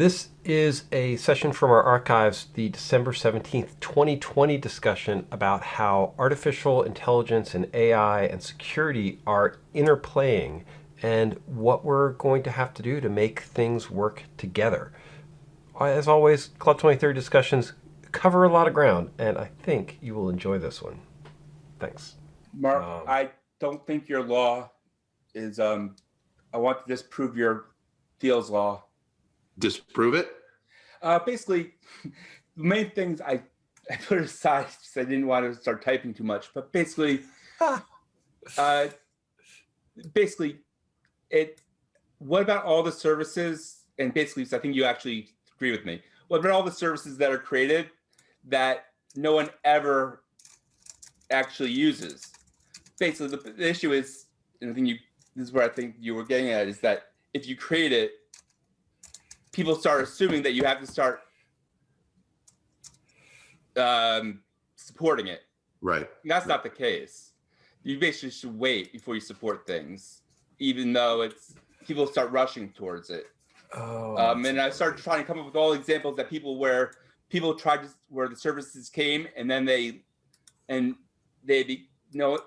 This is a session from our archives, the December 17th, 2020 discussion about how artificial intelligence and AI and security are interplaying and what we're going to have to do to make things work together. As always, Cloud 2030 discussions cover a lot of ground, and I think you will enjoy this one. Thanks. Mark, um, I don't think your law is, um, I want to disprove your Thiele's law. Disprove it? Uh, basically, the main things I, I put aside because I didn't want to start typing too much, but basically, uh, basically, it, what about all the services? And basically, so I think you actually agree with me. What about all the services that are created that no one ever actually uses? Basically, the, the issue is, and I think you, this is where I think you were getting at, is that if you create it, people start assuming that you have to start um, supporting it. Right. And that's not the case. You basically should wait before you support things, even though it's people start rushing towards it. Oh, um, and I started trying to come up with all examples that people where people tried to where the services came and then they and they be, you know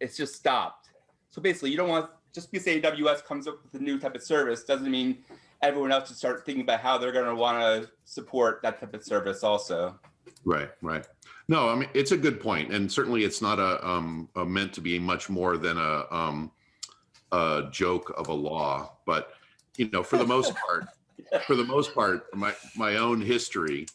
it's just stopped. So basically, you don't want just because AWS comes up with a new type of service doesn't mean everyone else to start thinking about how they're going to want to support that type of service also. Right, right. No, I mean it's a good point, and certainly it's not a, um, a meant to be much more than a, um, a joke of a law, but you know, for the most part, for the most part, my my own history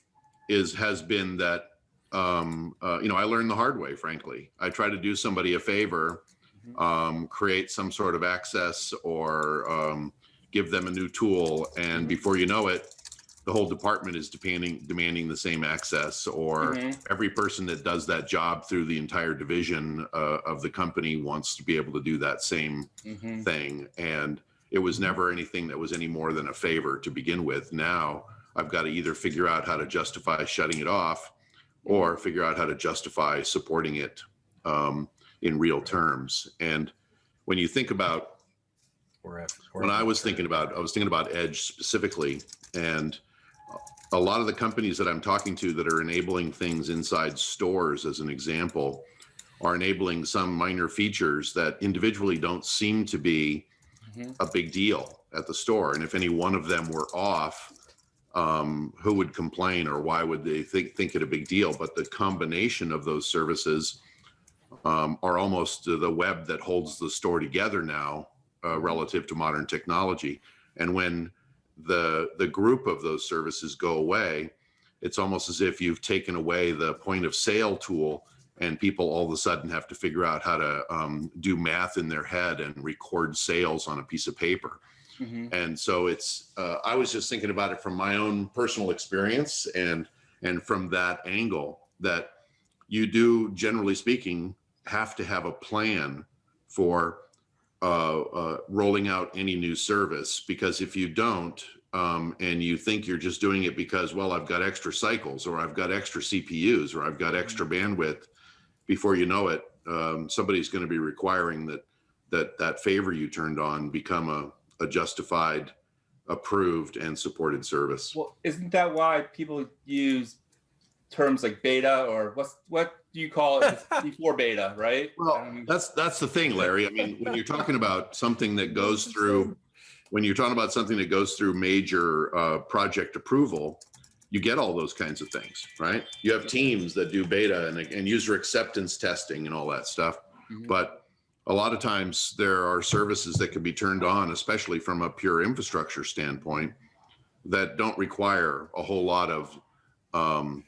is has been that um, uh, you know I learned the hard way. Frankly, I try to do somebody a favor, mm-hmm. um, create some sort of access or um, give them a new tool, and mm-hmm. before you know it, the whole department is demanding demanding the same access, or -hmm. every person that does that job through the entire division uh, of the company wants to be able to do that same -hmm. thing, and it was never anything that was any more than a favor to begin with. Now I've got to either figure out how to justify shutting it off or figure out how to justify supporting it um, in real terms. And when you think about when I was thinking about, I was thinking about Edge specifically, and a lot of the companies that I'm talking to that are enabling things inside stores, as an example, are enabling some minor features that individually don't seem to be -hmm. a big deal at the store. And if any one of them were off, um, who would complain or why would they think, think it a big deal? But the combination of those services um, are almost the web that holds the store together now uh, relative to modern technology. And when the, the group of those services go away, it's almost as if you've taken away the point of sale tool and people all of a sudden have to figure out how to um, do math in their head and record sales on a piece of paper. Mm -hmm. And so it's, uh, I was just thinking about it from my own personal experience and, and from that angle that you do, generally speaking, have to have a plan for uh, uh, rolling out any new service because if you don't, um, and you think you're just doing it because, well, I've got extra cycles or I've got extra CPUs or I've got extra mm-hmm. bandwidth, before you know it, um, somebody's going to be requiring that that that favor you turned on become a, a justified, approved, and supported service. Well, isn't that why people use terms like beta or what's what do you call it before beta, right? Well, um, that's that's the thing, Larry. I mean, when you're talking about something that goes through, when you're talking about something that goes through major uh, project approval, you get all those kinds of things, right? You have teams that do beta and, and user acceptance testing and all that stuff. Mm -hmm. But a lot of times there are services that can be turned on, especially from a pure infrastructure standpoint, that don't require a whole lot of, um,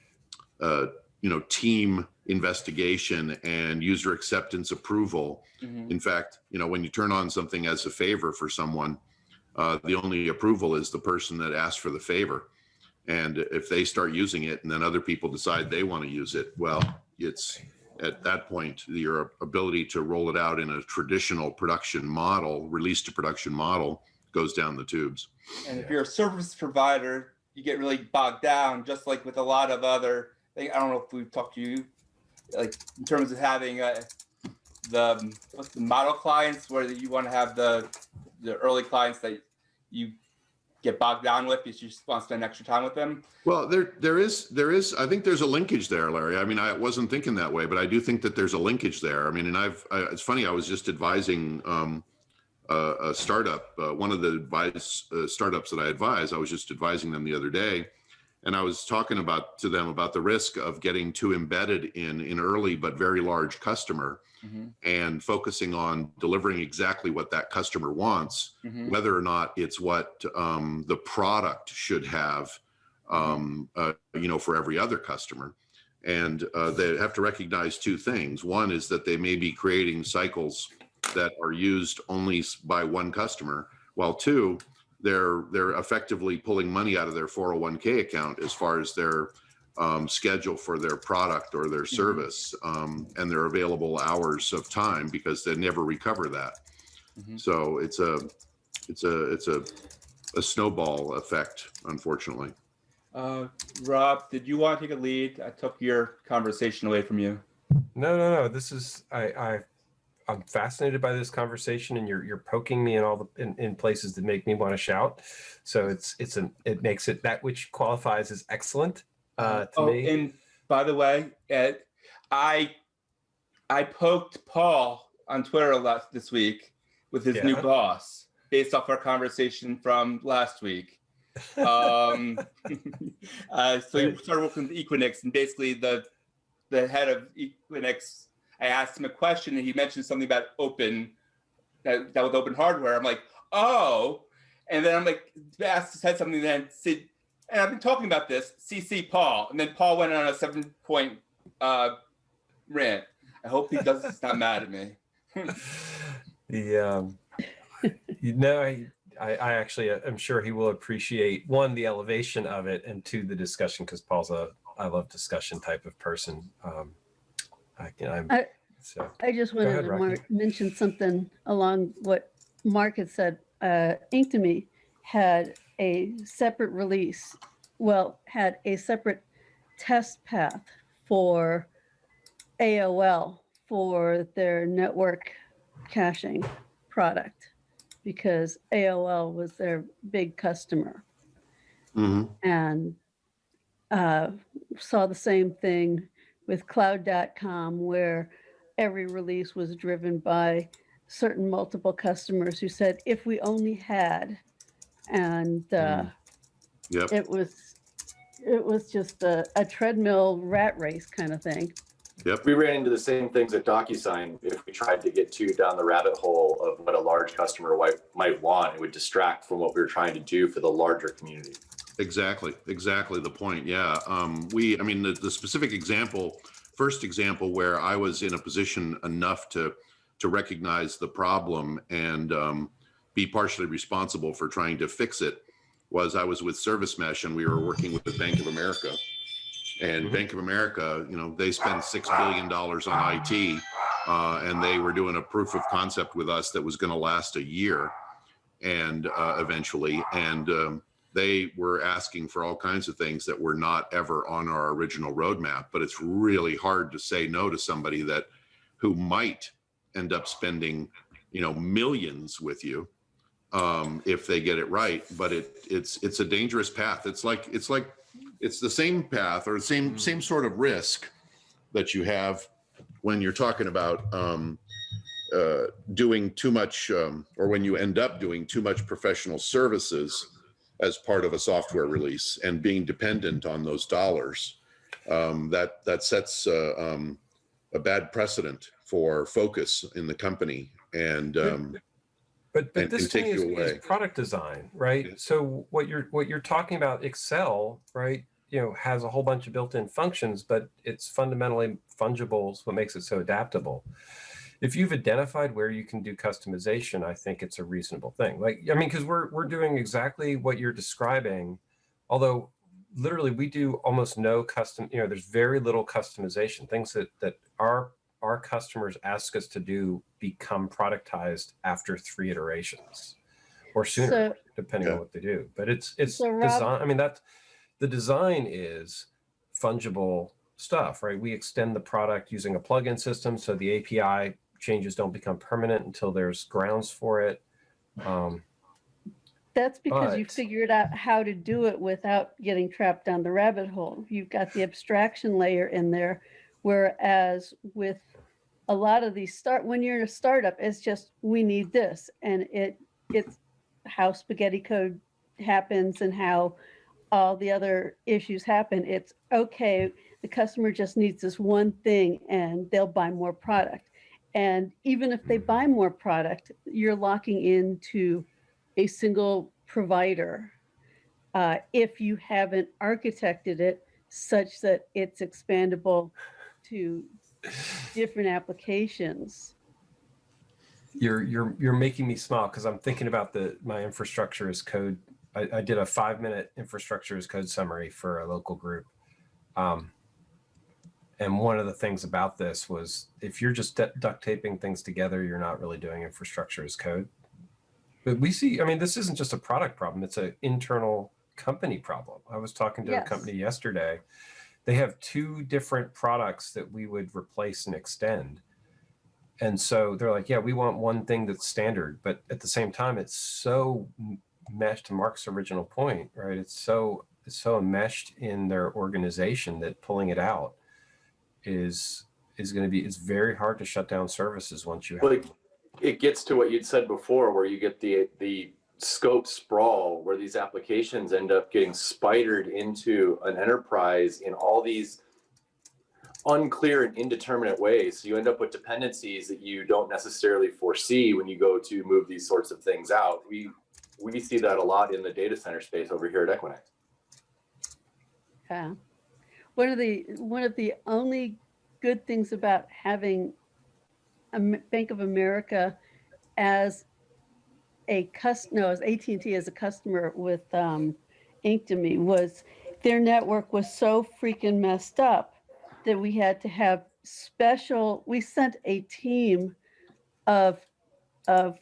uh, you know, team investigation and user acceptance approval. Mm -hmm. In fact, you know, when you turn on something as a favor for someone, uh, the only approval is the person that asked for the favor. And if they start using it and then other people decide they want to use it, well, it's at that point, your ability to roll it out in a traditional production model, release to production model, goes down the tubes. And if you're a service provider, you get really bogged down, just like with a lot of other things. I don't know if we've talked to you, like in terms of having uh, the what's the model clients, where you want to have the the early clients that you get bogged down with because you just want to spend extra time with them. Well, there, there is, there is, I think there's a linkage there, Larry. I mean, I wasn't thinking that way, but I do think that there's a linkage there. I mean, and I've, I, it's funny, I was just advising, um, a, a startup, uh, one of the advice, uh, startups that I advise, I was just advising them the other day. And I was talking about, to them about the risk of getting too embedded in, an early but very large customer Mhm, and focusing on delivering exactly what that customer wants mhm. whether or not it's what um, the product should have, um, uh, you know, for every other customer. And uh, they have to recognize two things. One is that they may be creating cycles that are used only by one customer, while two, they're they're effectively pulling money out of their 401k account as far as their um, schedule for their product or their service um, and their available hours of time because they never recover that. Mhm. So it's a it's a it's a a snowball effect, unfortunately. Uh, Rob, did you want to take a lead? I took your conversation away from you. No, no, no. This is I, I I'm fascinated by this conversation, and you're you're poking me in all the in, in places that make me want to shout. So it's it's an it makes it that which qualifies as excellent uh, to oh, me. and by the way, Ed, I I poked Paul on Twitter a lot this week with his new boss based off our conversation from last week. Um, uh, so he started working with Equinix, and basically the the head of Equinix, I asked him a question, and he mentioned something about open that, that was open hardware. I'm like, oh, and then I'm like, asked said something. Then said, and I've been talking about this. CC Paul, and then Paul went on a seven point uh, rant. I hope he does. he's not mad at me. the um, you know I, I I actually uh, am sure he will appreciate one the elevation of it and two the discussion because Paul's a I love discussion type of person. Um, I can I'm I- so I just ahead, wanted to Rocky. mar- mention something along what Mark had said. Uh, Inktomi had a separate release, well, had a separate test path for AOL for their network caching product because AOL was their big customer Mhm. and uh, saw the same thing with cloud.com where every release was driven by certain multiple customers who said if we only had and uh, Mm. Yep. it was it was just a, a treadmill rat race kind of thing Yep. We ran into the same things at DocuSign. If we tried to get too down the rabbit hole of what a large customer might, might want, it would distract from what we were trying to do for the larger community. Exactly, exactly the point. Yeah. Um, we, I mean, the, the specific example, first example where I was in a position enough to to recognize the problem and um, be partially responsible for trying to fix it was I was with Service Mesh and we were working with the Bank of America. And Mhm. Bank of America, you know, they spend six billion dollars on IT, uh, and they were doing a proof of concept with us that was going to last a year, and uh, eventually, and um, they were asking for all kinds of things that were not ever on our original roadmap. But it's really hard to say no to somebody that who might end up spending, you know, millions with you um, if they get it right. But it it's it's a dangerous path. It's like it's like it's the same path or the same same sort of risk that you have when you're talking about um, uh, doing too much um, or when you end up doing too much professional services as part of a software release and being dependent on those dollars um, that that sets uh, um, a bad precedent for focus in the company and um, But but and- this and me is, is product design, right? Yeah. So what you're what you're talking about, Excel, right? You know, has a whole bunch of built-in functions, but it's fundamentally fungible. Is what makes it so adaptable. If you've identified where you can do customization, I think it's a reasonable thing. Like I mean, because we're we're doing exactly what you're describing, although literally we do almost no custom. You know, there's very little customization. Things that that our our customers ask us to do become productized after three iterations or sooner, So- depending on what they do. But it's it's So, Rob- design. I mean, that the design is fungible stuff, right? We extend the product using a plugin system, so the API changes don't become permanent until there's grounds for it. Um, That's because you figured out how to do it without getting trapped down the rabbit hole. You've got the abstraction layer in there, whereas with a lot of these start, when you're in a startup, it's just, we need this. And it, it's how spaghetti code happens and how all the other issues happen. It's, okay, the customer just needs this one thing and they'll buy more product. And even if they buy more product, you're locking into a single provider uh, if you haven't architected it such that it's expandable to different applications. You're you're you're making me smile because I'm thinking about the my infrastructure as code. I, I did a five minute infrastructure as code summary for a local group. Um, and one of the things about this was if you're just duct taping things together, you're not really doing infrastructure as code. But we see, I mean, this isn't just a product problem, it's an internal company problem. I was talking to Yes. a company yesterday. They have two different products that we would replace and extend. And so they're like, yeah, we want one thing that's standard, but at the same time, it's so meshed to Mark's original point, right? It's so it's so enmeshed in their organization that pulling it out is is going to be it's very hard to shut down services once you have Well, it, it gets to what you'd said before, where you get the the scope sprawl, where these applications end up getting spidered into an enterprise in all these unclear and indeterminate ways. So you end up with dependencies that you don't necessarily foresee when you go to move these sorts of things out. We we see that a lot in the data center space over here at Equinix. Yeah. One of the, one of the only good things about having Bank of America as a cus, no, as AT&T as a customer with um, was their network was so freaking messed up that we had to have special, we sent a team of, of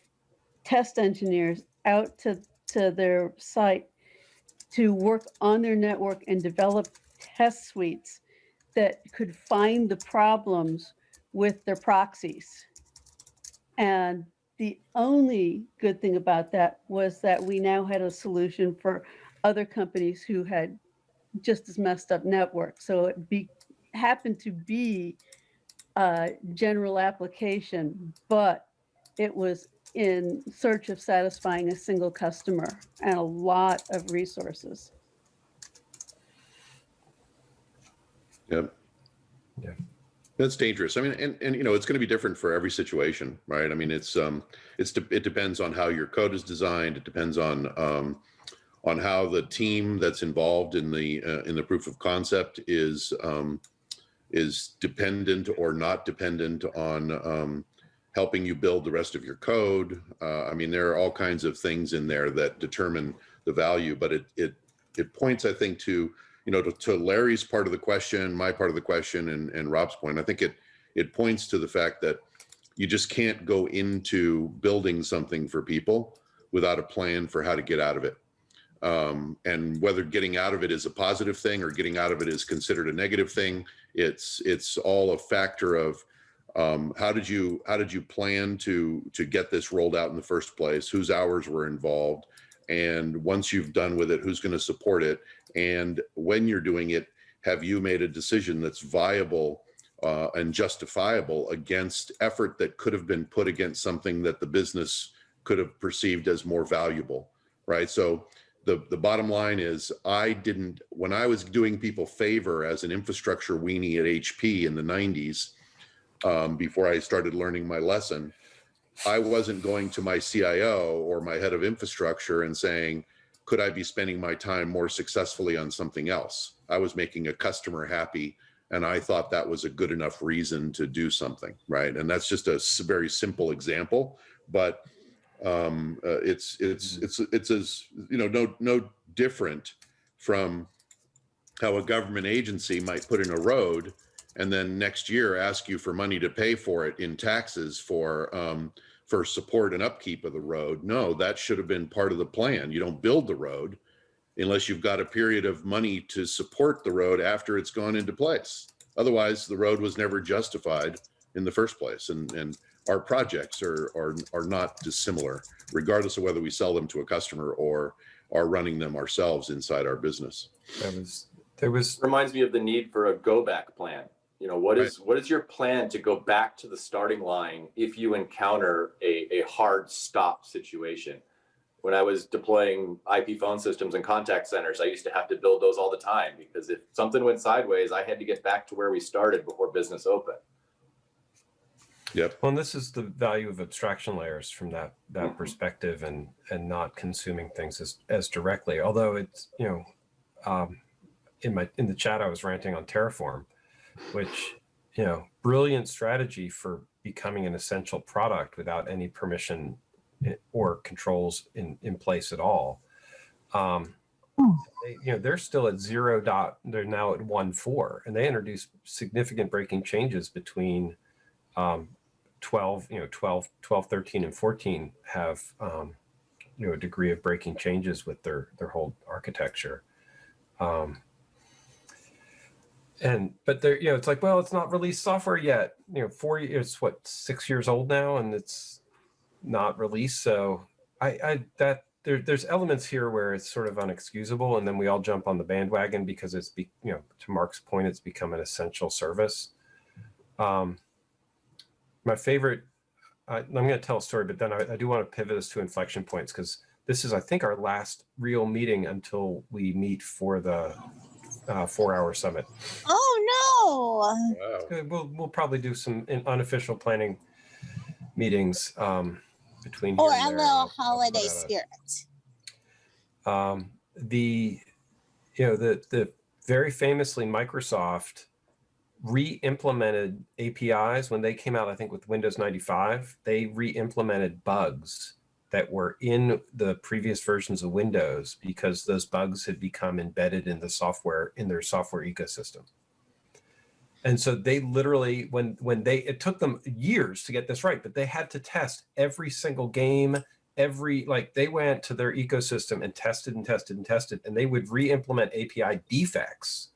test engineers out to, to their site to work on their network and develop test suites that could find the problems with their proxies. And the only good thing about that was that we now had a solution for other companies who had just as messed up networks. So it be, happened to be a general application, but it was in search of satisfying a single customer and a lot of resources. Yep. Yeah. That's dangerous. I mean, and, and you know, it's going to be different for every situation, right? I mean, it's um, it's de- it depends on how your code is designed. It depends on um, on how the team that's involved in the uh, in the proof of concept is um, is dependent or not dependent on um, helping you build the rest of your code. Uh, I mean, there are all kinds of things in there that determine the value, but it it it points, I think, to you know, to, to Larry's part of the question, my part of the question, and, and Rob's point, I think it it points to the fact that you just can't go into building something for people without a plan for how to get out of it. Um, and whether getting out of it is a positive thing or getting out of it is considered a negative thing, it's it's all a factor of um, how did you how did you plan to to get this rolled out in the first place? Whose hours were involved? And once you've done with it, who's going to support it? And when you're doing it, have you made a decision that's viable uh, and justifiable against effort that could have been put against something that the business could have perceived as more valuable, right? So the, the bottom line is I didn't, when I was doing people favor as an infrastructure weenie at HP in the 90s, um, before I started learning my lesson, I wasn't going to my CIO or my head of infrastructure and saying, could I be spending my time more successfully on something else? I was making a customer happy and I thought that was a good enough reason to do something, right? And that's just a very simple example, but um, uh, it's it's it's it's as you know no no different from how a government agency might put in a road and then next year ask you for money to pay for it in taxes for um, for support and upkeep of the road. No, that should have been part of the plan. You don't build the road unless you've got a period of money to support the road after it's gone into place. Otherwise, the road was never justified in the first place. And and our projects are, are, are not dissimilar, regardless of whether we sell them to a customer or are running them ourselves inside our business. That was there was reminds me of the need for a go back plan. You know, what is what is your plan to go back to the starting line if you encounter a, a hard stop situation? When I was deploying IP phone systems and contact centers, I used to have to build those all the time because if something went sideways, I had to get back to where we started before business opened. Yep. Well, and this is the value of abstraction layers from that that Mhm. perspective, and and not consuming things as as directly. Although it's you know, um, in my in the chat I was ranting on Terraform, which you know, brilliant strategy for becoming an essential product without any permission or controls in in place at all. Um, they, you know, they're still at zero dot. They're now at one four, and they introduced significant breaking changes between. Um, 12 you know 12 12 13 and 14 have um, you know a degree of breaking changes with their their whole architecture um, and but they're you know it's like well it's not released software yet. You know four it's what six years old now and it's not released. So i i that there, there's elements here where it's sort of unexcusable and then we all jump on the bandwagon because it's be you know to mark's point it's become an essential service. Um, my favorite I, i'm going to tell a story but then I, I do want to pivot us to inflection points because this is i think our last real meeting until we meet for the uh, four hour summit Oh Wow. Uh, we'll we'll probably do some unofficial planning meetings um, between here Or and a there. little I'll- I'll put holiday a- spirit. um, the you know the the very famously Microsoft re-implemented APIs when they came out. I think with Windows 95, they re-implemented bugs that were in the previous versions of Windows because those bugs had become embedded in the software in their software ecosystem. And so they literally, when when they, it took them years to get this right, but they had to test every single game, every like they went to their ecosystem and tested and tested and tested, and they would re-implement API defects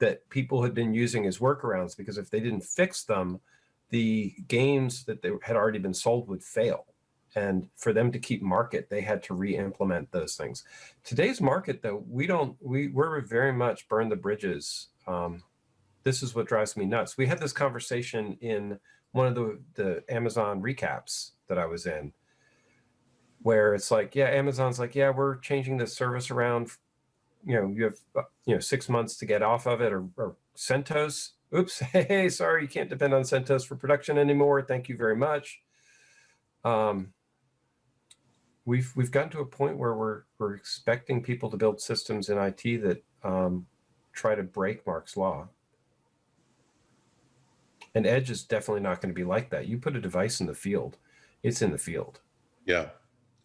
that people had been using as workarounds because if they didn't fix them, the games that they had already been sold would fail. And for them to keep market, they had to re-implement those things. Today's market, though, we don't, we we're very much burn the bridges. Um, this is what drives me nuts. We had this conversation in one of the the Amazon recaps that I was in, where it's like, yeah, Amazon's like, yeah, we're changing the service around. You know, you have uh, you know six months to get off of it, or, or CentOS. Oops, hey, sorry, you can't depend on CentOS for production anymore. Thank you very much. Um, we've we've gotten to a point where we're we're expecting people to build systems in IT that um, try to break Mark's law. And Edge is definitely not going to be like that. You put a device in the field, it's in the field. Yeah.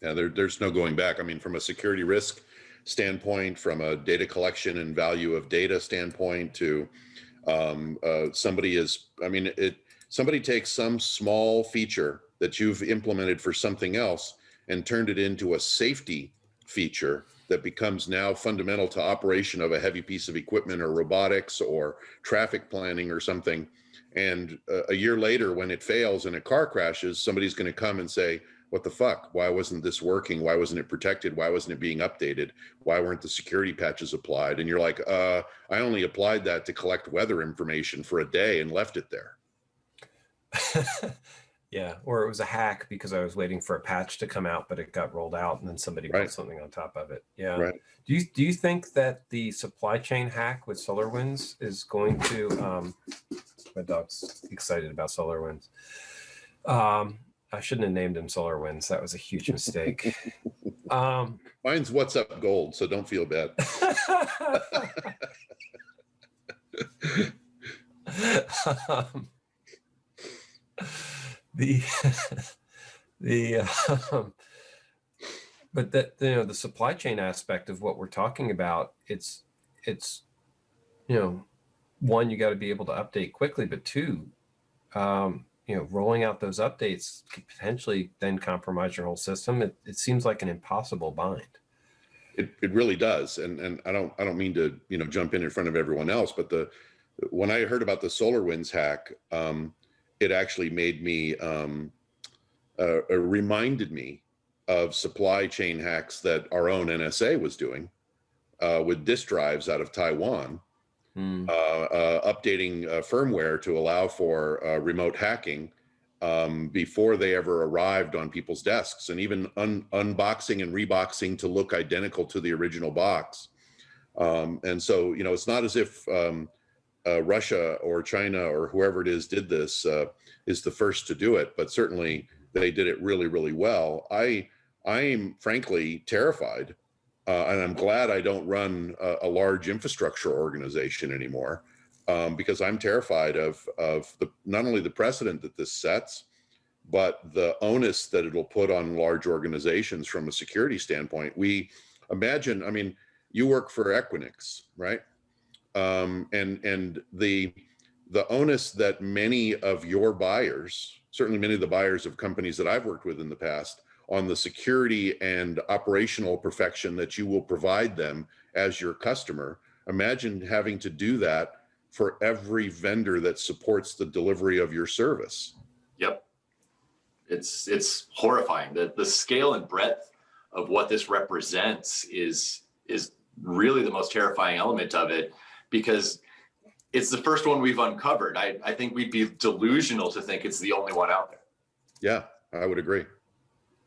Yeah. There, there's no going back. I mean, from a security risk standpoint, from a data collection and value of data standpoint to um, uh, somebody is, I mean, it, somebody takes some small feature that you've implemented for something else and turned it into a safety feature that becomes now fundamental to operation of a heavy piece of equipment or robotics or traffic planning or something. And uh, a year later, when it fails and a car crashes, somebody's going to come and say, what the fuck? Why wasn't this working? Why wasn't it protected? Why wasn't it being updated? Why weren't the security patches applied? And you're like, uh, I only applied that to collect weather information for a day and left it there. yeah, or it was a hack because I was waiting for a patch to come out, but it got rolled out, and then somebody Right. something on top of it. Yeah. Right. Do you do you think that the supply chain hack with SolarWinds is going to? Um, my dog's excited about SolarWinds. Um, I shouldn't have named him SolarWinds. That was a huge mistake. um, Mine's WhatsUp Gold, so don't feel bad. um, the the um, but that you know the supply chain aspect of what we're talking about it's it's you know one you got to be able to update quickly but two um, you know rolling out those updates could potentially then compromise your whole system it, it seems like an impossible bind It, it really does. And, and I don't, I don't mean to, you know, jump in in front of everyone else, but the, when I heard about the SolarWinds hack, um, it actually made me um, uh, uh, reminded me of supply chain hacks that our own NSA was doing uh, with disk drives out of Taiwan, Hmm. uh, uh, updating uh, firmware to allow for uh, remote hacking um, before they ever arrived on people's desks, and even un- unboxing and reboxing to look identical to the original box. Um, and so, you know, it's not as if um, uh, Russia or China or whoever it is did this uh, is the first to do it, but certainly they did it really, really well. I I am frankly terrified, uh, and I'm glad I don't run a, a large infrastructure organization anymore, um, because I'm terrified of of the not only the precedent that this sets, but the onus that it'll put on large organizations from a security standpoint. We imagine, I mean, you work for Equinix, right? Um, and and the the onus that many of your buyers, certainly many of the buyers of companies that I've worked with in the past, on the security and operational perfection that you will provide them as your customer. Imagine having to do that for every vendor that supports the delivery of your service. Yep. It's it's horrifying. The the scale and breadth of what this represents is is really the most terrifying element of it because it's the first one we've uncovered. I, I think we'd be delusional to think it's the only one out there. Yeah, I would agree.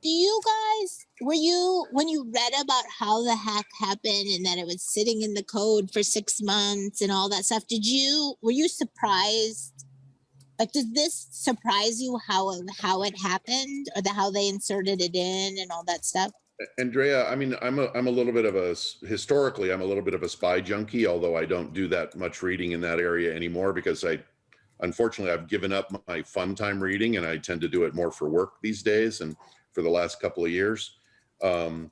Do you guys were you when you read about how the hack happened and that it was sitting in the code for six months and all that stuff? Did you were you surprised? Like, did this surprise you how how it happened or the how they inserted it in and all that stuff? Andrea, I mean, I'm a, I'm a little bit of a, historically, I'm a little bit of a spy junkie, although I don't do that much reading in that area anymore because I, unfortunately, I've given up my fun time reading and I tend to do it more for work these days and for the last couple of years. Um,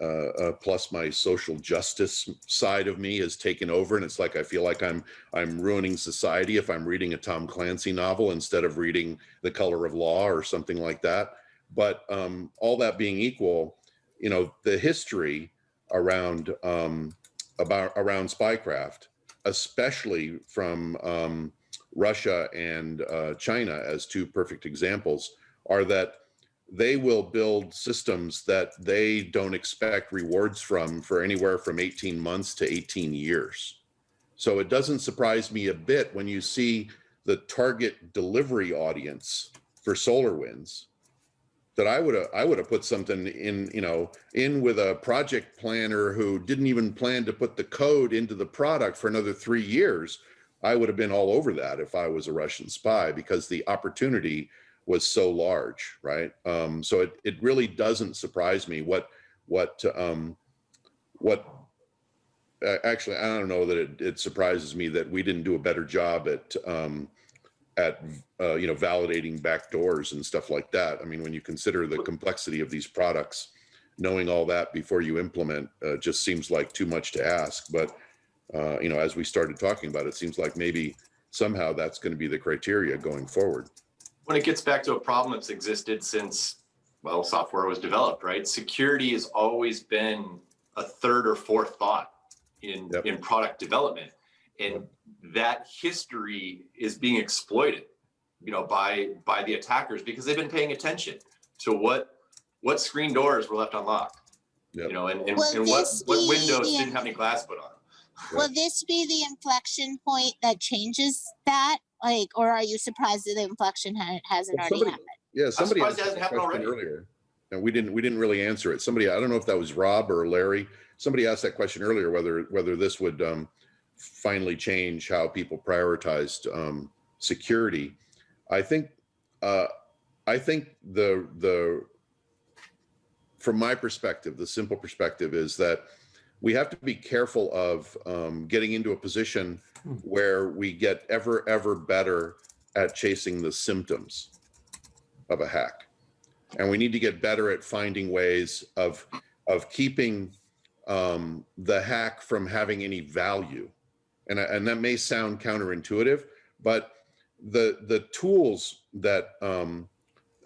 uh, uh, plus my social justice side of me has taken over and it's like I feel like I'm I'm ruining society if I'm reading a Tom Clancy novel instead of reading The Color of Law or something like that. But um, all that being equal, you know the history around um, about around spycraft, especially from um, Russia and uh, China as two perfect examples, are that they will build systems that they don't expect rewards from for anywhere from 18 months to 18 years. So it doesn't surprise me a bit when you see the target delivery audience for SolarWinds that I would have I would have put something in, you know, in with a project planner who didn't even plan to put the code into the product for another 3 years. I would have been all over that if I was a Russian spy because the opportunity was so large, right? Um, so it it really doesn't surprise me what what um, what uh, actually I don't know that it, it surprises me that we didn't do a better job at um, at uh, you know validating backdoors and stuff like that. I mean, when you consider the complexity of these products, knowing all that before you implement uh, just seems like too much to ask. But uh, you know, as we started talking about, it seems like maybe somehow that's going to be the criteria going forward. When it gets back to a problem that's existed since, well, software was developed, right? Security has always been a third or fourth thought in, Yep. in product development. And that history is being exploited, you know, by, by the attackers because they've been paying attention to what, what screen doors were left unlocked. Yep. You know, and, and, and what, what windows didn't have any glass put on. Will this be the inflection point that changes that? Like, or are you surprised that the inflection ha- hasn't Well, already happened? Yeah, somebody asked that hasn't happened question already. earlier, and we didn't we didn't really answer it. Somebody, I don't know if that was Rob or Larry. Somebody asked that question earlier whether whether this would um, finally change how people prioritized um, security. I think uh, I think the the from my perspective, the simple perspective is that we have to be careful of um, getting into a position where we get ever ever better at chasing the symptoms of a hack. And we need to get better at finding ways of of keeping um, the hack from having any value and and that may sound counterintuitive but the the tools that um,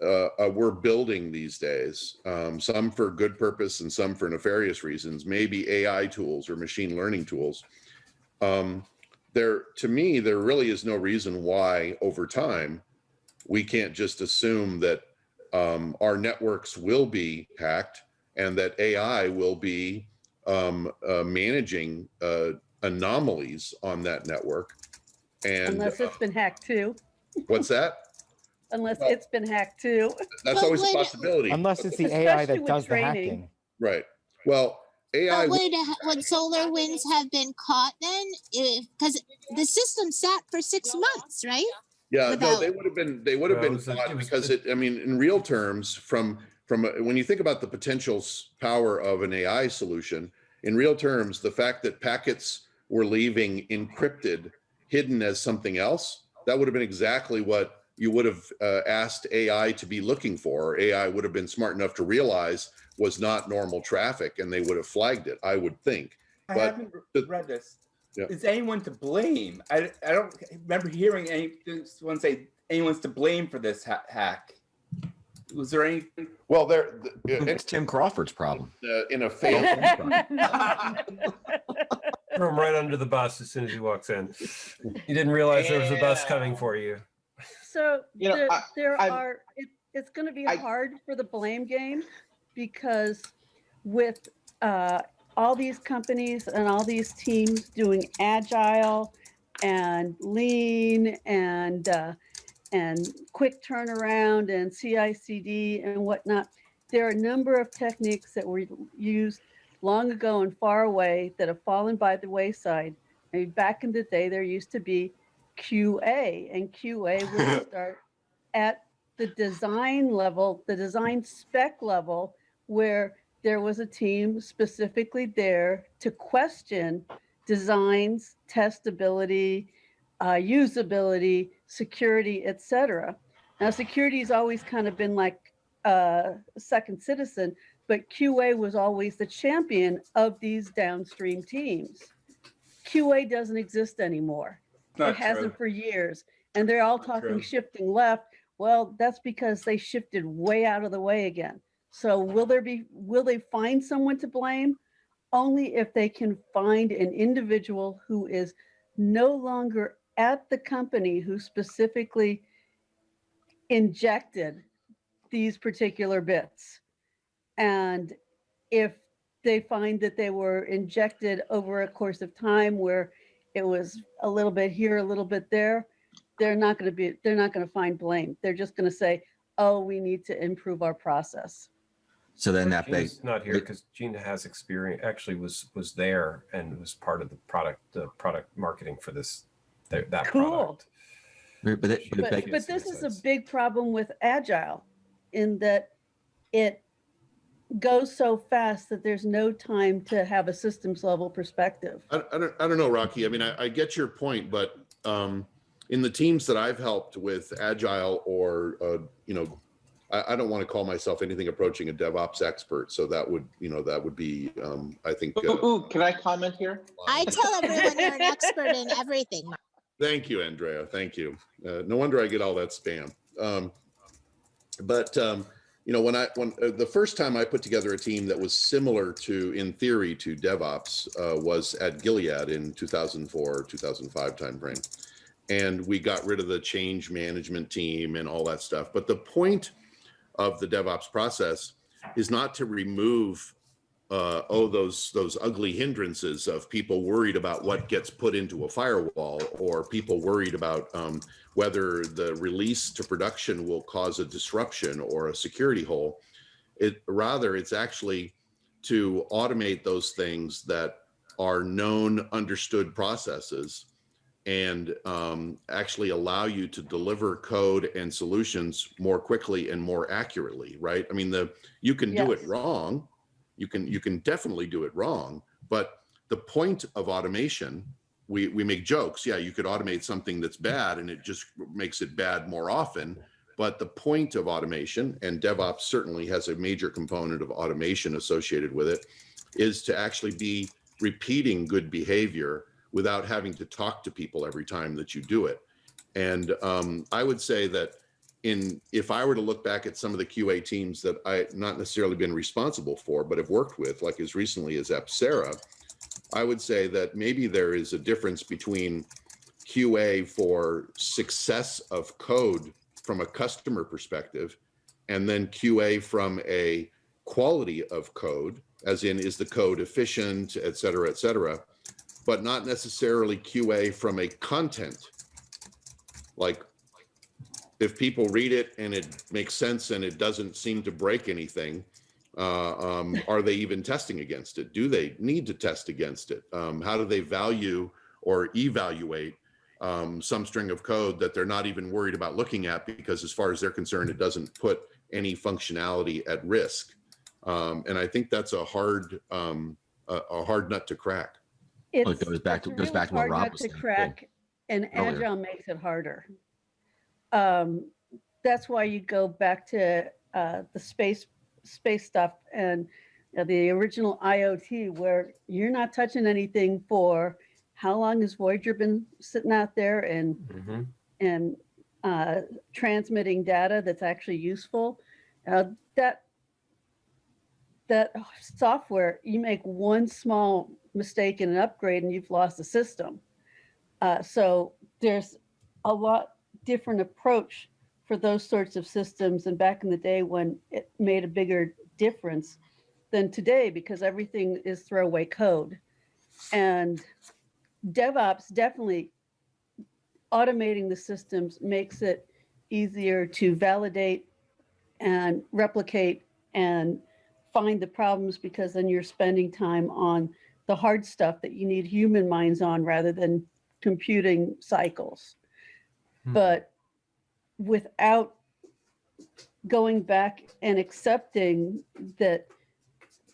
uh, uh, we're building these days um, some for good purpose and some for nefarious reasons maybe ai tools or machine learning tools um, there to me there really is no reason why over time we can't just assume that um, our networks will be hacked and that AI will be um, uh, managing uh, anomalies on that network. And Unless uh, it's been hacked too, what's that? unless Well- it's been hacked too. That's But always a wait, possibility. Unless it's the AI Especially that with does the training. hacking. Right. Well, AI. But would, ha- would SolarWinds have been caught then? Because the system sat for six months, right? Yeah, no, without- they would have been, they would have Well, it been was a- caught was because it, I mean, in real terms, from, from, a- when you think about the potential s- power of an AI solution, in real terms, the fact that packets were leaving encrypted, hidden as something else, that would have been exactly what you would have uh, asked AI to be looking for. AI would have been smart enough to realize was not normal traffic and they would have flagged it, I would think. I But haven't read this. Yeah. Is anyone to blame? I, I don't remember hearing anyone say anyone's to blame for this ha- hack. Was there any? Well, there, It's Tim Crawford's problem. uh, in a failed Throw him right under the bus as soon as he walks in. You didn't realize there was a bus coming for you. So You know, there, I- there I'm- are, it, it's gonna be I- hard for the blame game because with, uh, all these companies and all these teams doing agile and lean and, uh, and quick turnaround and CICD and whatnot, there are a number of techniques that were used long ago and far away that have fallen by the wayside. I mean, back in the day, there used to be QA, and QA would start at the design level, the design spec level, where there was a team specifically there to question designs, testability, uh, usability, security, etc. Now, security has always kind of been like uh, a second citizen, but QA was always the champion of these downstream teams. QA doesn't exist anymore it Not hasn't for years. And they're all Not talking true. shifting left. Well, that's because they shifted way out of the way again. So will there be, will they find someone to blame? Only if they can find an individual who is no longer at the company who specifically injected these particular bits. And if they find that they were injected over a course of time where it was a little bit here, a little bit there, they're not going to be, they're not going to find blame. They're just going to say, oh, we need to improve our process. So then that begs, Gene's not here because Gina has experience, actually was, was there and was part of the product, the product marketing for this, that that Cool. product. but but it- but But, this is a big problem with agile in that it goes so fast that there's no time to have a systems level perspective. I, I don't, I don't know, Rocky. I mean, I, I get your point, but um, in the teams that I've helped with agile or, uh, you know, I, I don't want to call myself anything approaching a DevOps expert. So that would, you know, that would be, um, I think. Ooh, uh, ooh, can I comment here? I tell everyone you're an expert in everything. Thank you, Andrea. Thank you. Uh, no wonder I get all that spam. Um, but um, you know, when I when uh, the first time I put together a team that was similar to, in theory, to DevOps uh, was at Gilead in 2004, 2005 timeframe, and we got rid of the change management team and all that stuff. But the point of the DevOps process is not to remove uh, oh, those those ugly hindrances of people worried about what gets put into a firewall, or people worried about um, whether the release to production will cause a disruption or a security hole. It rather, it's actually to automate those things that are known, understood processes, and um, actually allow you to deliver code and solutions more quickly and more accurately. Right? I mean, the you can do it wrong you can you can definitely do it wrong but the point of automation we we make jokes. Yeah you could automate something that's bad and it just makes it bad more often but the point of automation and devops certainly has a major component of automation associated with it is to actually be repeating good behavior without having to talk to people every time that you do it. And um, i would say that in if I were to look back at some of the QA teams that I not necessarily been responsible for, but have worked with, like as recently as Aspera, I would say that maybe there is a difference between QA for success of code from a customer perspective and then QA from a quality of code, as in is the code efficient, et cetera, et cetera, but not necessarily QA from a content. Like if people read it and it makes sense and it doesn't seem to break anything, uh, um, are they even testing against it? Do they need to test against it? Um, how do they value or evaluate um, some string of code that they're not even worried about looking at because as far as they're concerned, it doesn't put any functionality at risk. Um, and I think that's a hard, um, a, a hard nut to crack. Well, it goes back to- goes really back to what Rob was saying, too, crack, And earlier. agile makes it harder. Um, that's why you go back to uh, the space space stuff and uh, the original IoT, where you're not touching anything for how long has Voyager been sitting out there and Mhm. and uh, transmitting data that's actually useful. Uh, that that software, you make one small mistake in an upgrade and you've lost the system. Uh, so there's a lot different approach for those sorts of systems and back in the day when it made a bigger difference than today because everything is throwaway code. And DevOps definitely automating the systems makes it easier to validate and replicate and find the problems because then you're spending time on the hard stuff that you need human minds on rather than computing cycles. Hmm. But without going back and accepting that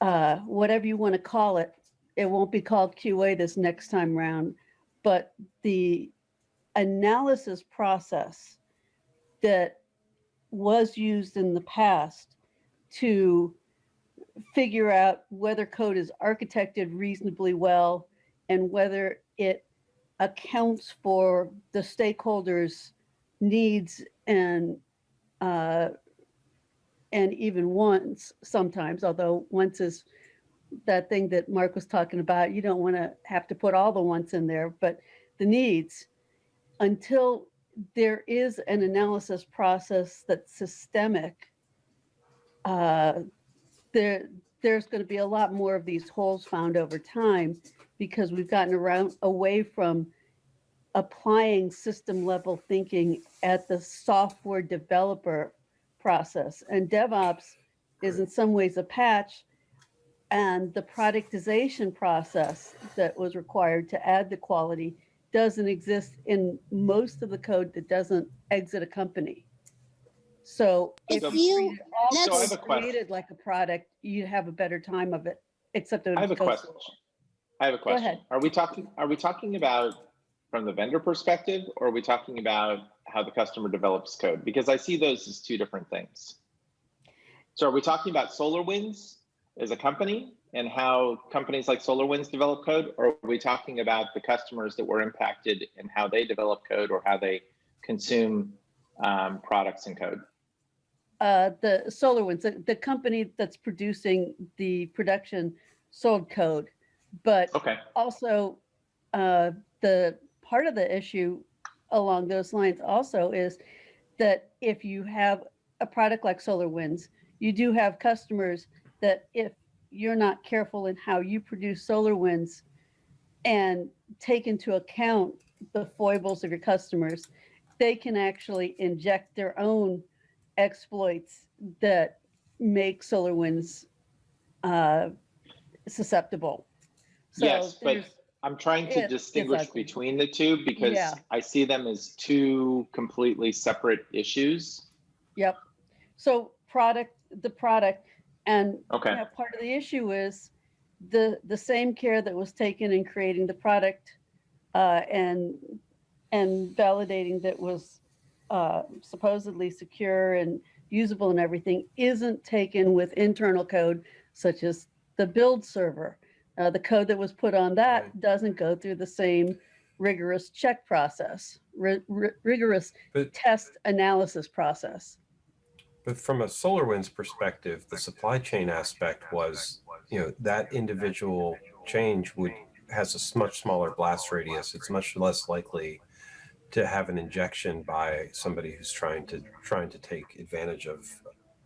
uh, whatever you want to call it, it won't be called QA this next time round, but the analysis process that was used in the past to figure out whether code is architected reasonably well and whether it accounts for the stakeholders' needs and uh, and even wants sometimes, although once is that thing that Mark was talking about, you don't want to have to put all the wants in there, but the needs. Until there is an analysis process that's systemic, uh, there there's going to be a lot more of these holes found over time because we've gotten around away from applying system level thinking at the software developer process. And DevOps is in some ways a patch and the productization process that was required to add the quality doesn't exist in most of the code that doesn't exit a company. So If So- you, treated all let's- So I have a code question. created like a product, you'd have a better time of it, except it I have a goes question. I have a ahead. question. Are we talking, are we talking about from the vendor perspective or are we talking about how the customer develops code? Because I see those as two different things. So are we talking about SolarWinds as a company and how companies like SolarWinds develop code? Or are we talking about the customers that were impacted and how they develop code or how they consume um, products and code? uh, the SolarWinds, the, the company that's producing the production sold code, but Okay, also uh, the part of the issue along those lines also is that if you have a product like SolarWinds, you do have customers that if you're not careful in how you produce SolarWinds and take into account the foibles of your customers, they can actually inject their own exploits that make SolarWinds uh, susceptible. So yes, but I'm trying to distinguish ugly. between the two because Yeah. I see them as two completely separate issues. Yep. So product, the product, and Okay. you know, part of the issue is the the same care that was taken in creating the product uh, and and validating that was uh, supposedly secure and usable and everything isn't taken with internal code such as the build server. Uh, the code that was put on that Right. doesn't go through the same rigorous check process, ri- ri- rigorous But test analysis process. But from a SolarWinds perspective, the supply chain aspect was, you know, that individual change would has a much smaller blast radius. It's much less likely to have an injection by somebody who's trying to trying to take advantage of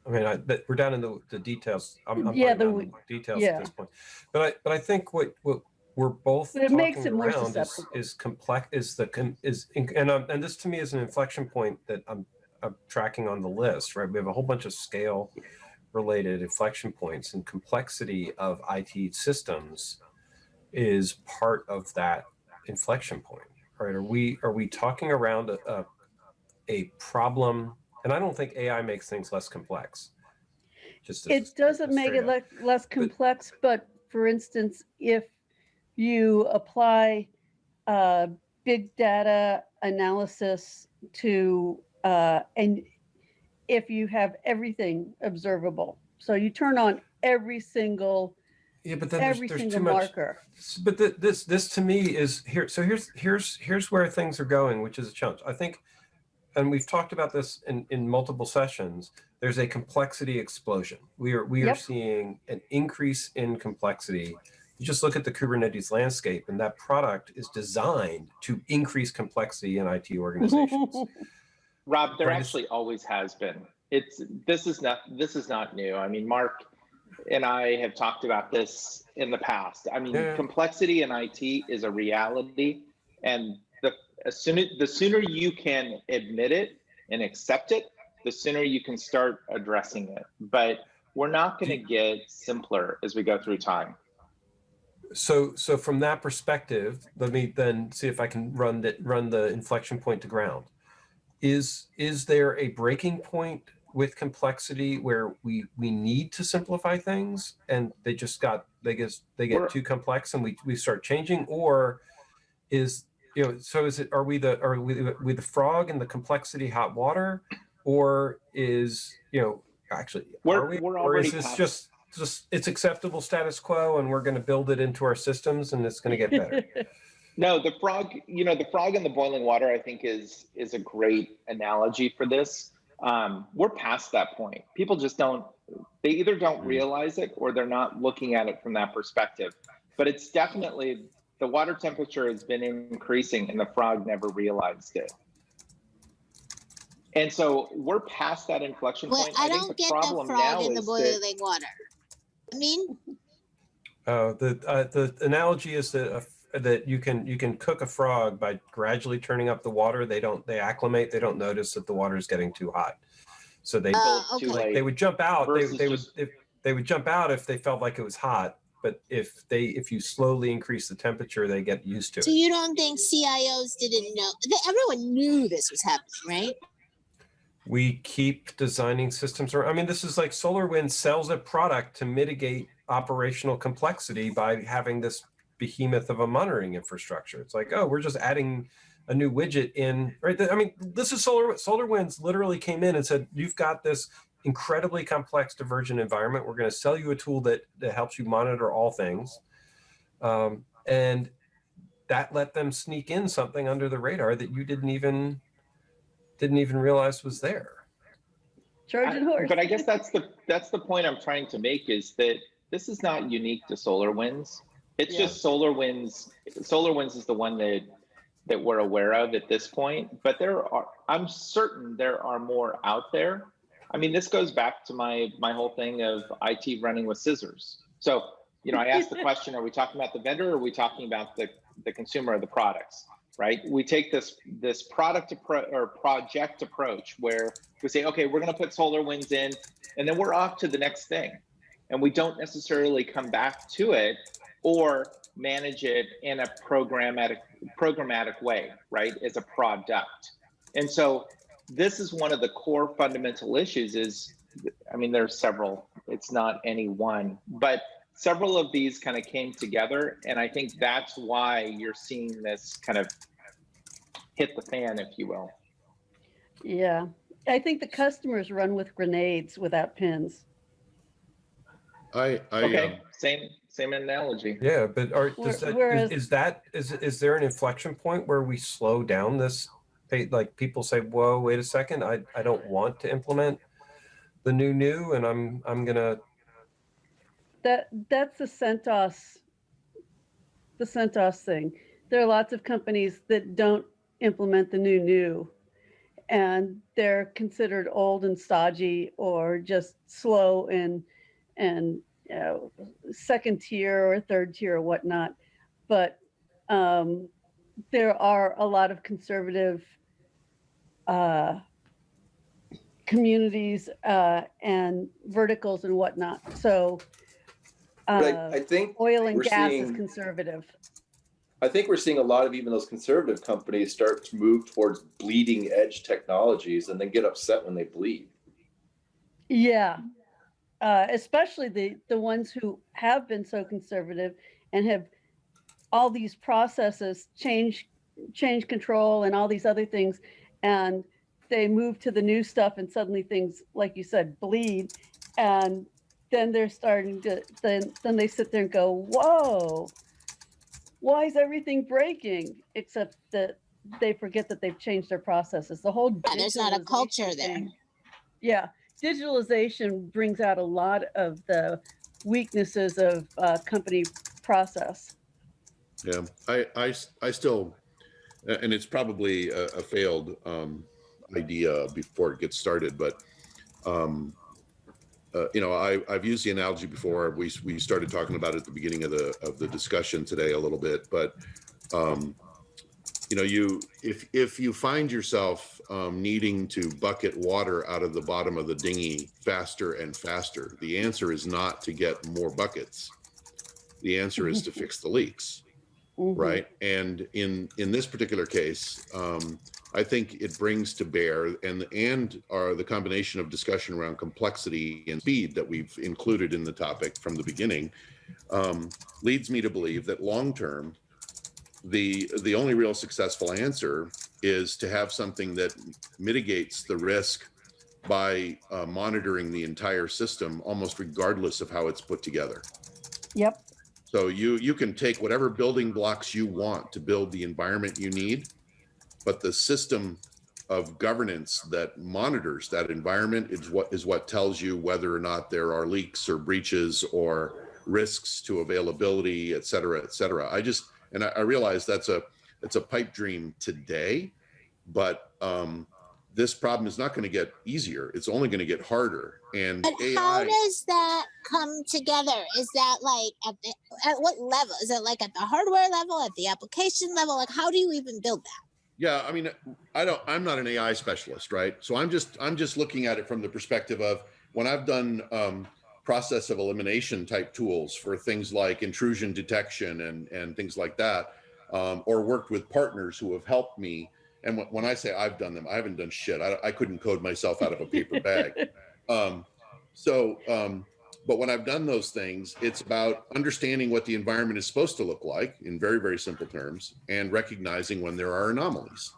I mean, I, we're down in the, the details. I'm, I'm Yeah, the down in details yeah. at this point. But I, but I think what, what we're both But it makes it more around is, is complex, is the, is, and, um, and this to me is an inflection point that I'm, I'm tracking on the list, right? We have a whole bunch of scale related inflection points and complexity of IT systems is part of that inflection point, right? Are we, are we talking around a, a, a problem? And I don't think AI makes things less complex. Just It doesn't make it le- less complex, but for instance, if you apply uh, big data analysis to, uh, and if you have everything observable, so you turn on every single, Yeah, but then there's, every there's single too much. marker. But th- this, this to me is here. So here's, here's, here's where things are going, which is a challenge. I think, and we've talked about this in, in multiple sessions. There's a complexity explosion. We are, we are seeing an increase in complexity. You just look at the Kubernetes landscape and that product is designed to increase complexity in IT organizations. Rob, there Right, actually always has been. It's this is not this is not new. I mean, Mark and I have talked about this in the past. I mean, Yeah. complexity in IT is a reality, and the as soon as, the sooner you can admit it and accept it, the sooner you can start addressing it. But we're not going to get simpler as we go through time. So, so from that perspective, let me then see if I can run the, run the inflection point to ground. Is, is there a breaking point with complexity where we, we need to simplify things and they just got, they get, they We're- get too complex and we, we start changing? Or is, you know, so is it, are we the, are we, we the frog in the complexity hot water? Or is, you know, actually, We're- are we, we're or is this past- just, just, it's acceptable status quo and we're going to build it into our systems and it's going to get better? No, the frog, you know, the frog in the boiling water, I think is is a great analogy for this. Um, we're past that point. People just don't, they either don't Mm. realize it or they're not looking at it from that perspective. But it's definitely, the water temperature has been increasing and the frog never realized it. And so we're past that inflection Well, point. I think don't the get the frog in the is that- boiling water. I mean, Uh, the uh, the analogy is that uh, that you can you can cook a frog by gradually turning up the water. They don't they acclimate. They don't notice that the water is getting too hot, so they Uh, okay. late. they would jump out. They, they would if they would jump out if they felt like it was hot. But if they if you slowly increase the temperature, they get used to so it. you don't think CIOs didn't know? that Everyone knew this was happening, right? we keep designing systems around. I mean, this is like SolarWinds sells a product to mitigate operational complexity by having this behemoth of a monitoring infrastructure. It's like, oh, we're just adding a new widget in, right? I mean, this is Solar SolarWinds literally came in and said, you've got this incredibly complex divergent environment. We're going to sell you a tool that, that helps you monitor all things. Um, and that let them sneak in something under the radar that you didn't even didn't even realize was there. Trojan I- horse. But I guess that's the that's the point I'm trying to make is that this is not unique to SolarWinds. It's Yeah. just SolarWinds. SolarWinds is the one that that we're aware of at this point. But there are I'm certain there are more out there. I mean, this goes back to my my whole thing of IT running with scissors. So you know, I asked the question: Are we talking about the vendor, or are we talking about the the consumer of the products? Right? We take this this product appro- or project approach where we say, okay, we're going to put solar winds in, and then we're off to the next thing, and we don't necessarily come back to it or manage it in a programmatic programmatic way, right? As a product, and so this is one of the core fundamental issues. Is I mean, there's several. It's not any one, but several of these kind of came together, and I think that's why you're seeing this kind of hit the fan, if you will. Yeah, I think the customers run with grenades without pins. I, I, Okay, um, same same analogy. Yeah, but are Where- does that, is, is that is is there an inflection point where we slow down this? Like people say, "Whoa, wait a second! I I don't want to implement the new new, and I'm I'm gonna." That that's the CentOS, the CentOS thing. There are lots of companies that don't implement the new new, and they're considered old and stodgy or just slow and and you know, second tier or third tier or whatnot. But um, there are a lot of conservative uh, communities uh, and verticals and whatnot. So But I, uh, I think oil and we're gas is seeing- conservative. I think we're seeing a lot of even those conservative companies start to move towards bleeding edge technologies and then get upset when they bleed. Yeah, uh, especially the the ones who have been so conservative and have all these processes change change control and all these other things, and they move to the new stuff and suddenly things like you said bleed, and then they're starting to then then they sit there and go whoa, why is everything breaking? Except that they forget that they've changed their processes. The whole Yeah, there's not a digitalization culture there. Yeah, digitalization brings out a lot of the weaknesses of uh, company process. Yeah, I, I, I still, a- and it's probably a, a failed um, idea before it gets started, but um, uh, you know, I, I've used the analogy before. We we started talking about it at the beginning of the of the discussion today a little bit, but um, you know, you if if you find yourself um, needing to bucket water out of the bottom of the dinghy faster and faster, the answer is not to get more buckets. The answer is to fix the leaks Mhm. right and in in this particular case um i think it brings to bear and and are the combination of discussion around complexity and speed that we've included in the topic from the beginning um leads me to believe that long term the the only real successful answer is to have something that mitigates the risk by uh, monitoring the entire system almost regardless of how it's put together Yep. So you you can take whatever building blocks you want to build the environment you need, but the system of governance that monitors that environment is what is what tells you whether or not there are leaks or breaches or risks to availability, et cetera, et cetera. I just and I, I realize that's a it's a pipe dream today, but um, this problem is not going to get easier. It's only going to get harder. And But AI. how does that come together? Is that like at the at what level? Is it like at the hardware level, at the application level? Like how do you even build that? Yeah, I mean, I don't. I'm not an AI specialist, right? So I'm just I'm just looking at it from the perspective of when I've done um, process of elimination type tools for things like intrusion detection and and things like that, um, or worked with partners who have helped me. And when- when I say I've done them, I haven't done shit. I, I couldn't code myself out of a paper bag. Um, so, um, but when I've done those things, it's about understanding what the environment is supposed to look like in very, very simple terms and recognizing when there are anomalies.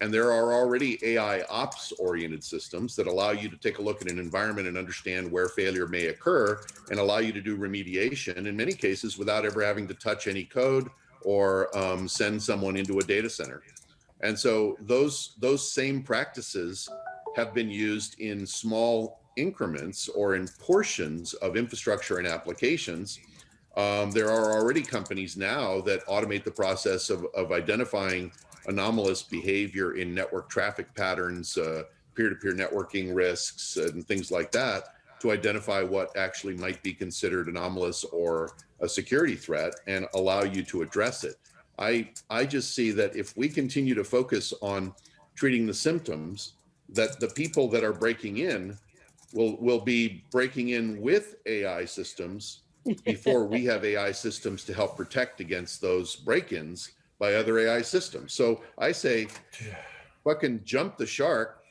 And there are already AI ops oriented systems that allow you to take a look at an environment and understand where failure may occur and allow you to do remediation in many cases without ever having to touch any code or um, send someone into a data center. And so those those same practices have been used in small increments or in portions of infrastructure and applications. Um, there are already companies now that automate the process of, of identifying anomalous behavior in network traffic patterns, uh, peer-to-peer networking risks, and things like that to identify what actually might be considered anomalous or a security threat and allow you to address it. I, I just see that if we continue to focus on treating the symptoms, that the people that are breaking in will, will be breaking in with AI systems before we have AI systems to help protect against those break-ins by other AI systems. So I say, fucking jump the shark,